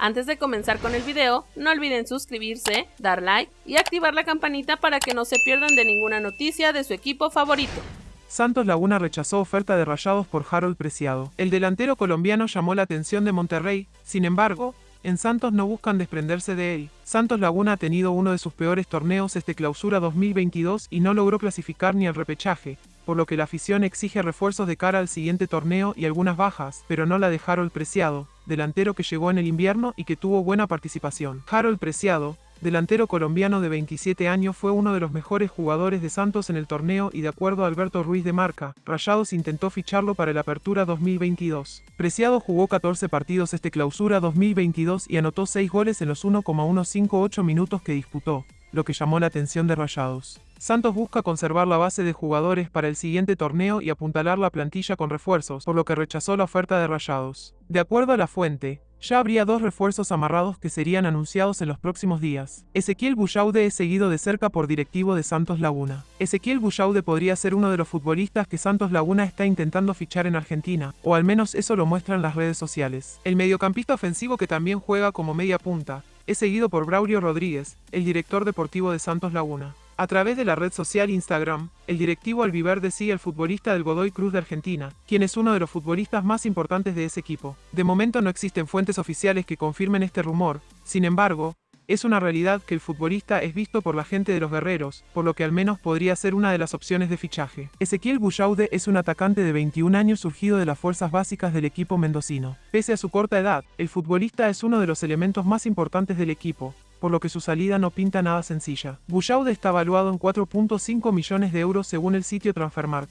Antes de comenzar con el video, no olviden suscribirse, dar like y activar la campanita para que no se pierdan de ninguna noticia de su equipo favorito. Santos Laguna rechazó oferta de Rayados por Harold Preciado. El delantero colombiano llamó la atención de Monterrey, sin embargo, en Santos no buscan desprenderse de él. Santos Laguna ha tenido uno de sus peores torneos este clausura 2022 y no logró clasificar ni al repechaje, por lo que la afición exige refuerzos de cara al siguiente torneo y algunas bajas, pero no la de Harold Preciado, delantero que llegó en el invierno y que tuvo buena participación. Harold Preciado, delantero colombiano de 27 años fue uno de los mejores jugadores de Santos en el torneo y de acuerdo a Alberto Ruiz de Marca, Rayados intentó ficharlo para el Apertura 2022. Preciado jugó 14 partidos este clausura 2022 y anotó 6 goles en los 1,158 minutos que disputó, lo que llamó la atención de Rayados. Santos busca conservar la base de jugadores para el siguiente torneo y apuntalar la plantilla con refuerzos, por lo que rechazó la oferta de Rayados. De acuerdo a la fuente, ya habría dos refuerzos amarrados que serían anunciados en los próximos días. Ezequiel Bullaude es seguido de cerca por directivo de Santos Laguna. Ezequiel Bullaude podría ser uno de los futbolistas que Santos Laguna está intentando fichar en Argentina, o al menos eso lo muestran las redes sociales. El mediocampista ofensivo que también juega como media punta, es seguido por Braulio Rodríguez, el director deportivo de Santos Laguna. A través de la red social Instagram, el directivo albiverde sigue al futbolista del Godoy Cruz de Argentina, quien es uno de los futbolistas más importantes de ese equipo. De momento no existen fuentes oficiales que confirmen este rumor, sin embargo, es una realidad que el futbolista es visto por la gente de los guerreros, por lo que al menos podría ser una de las opciones de fichaje. Ezequiel Bullaude es un atacante de 21 años surgido de las fuerzas básicas del equipo mendocino. Pese a su corta edad, el futbolista es uno de los elementos más importantes del equipo, por lo que su salida no pinta nada sencilla. Bullaude está valuado en 4.5 millones de euros según el sitio Transfermarkt.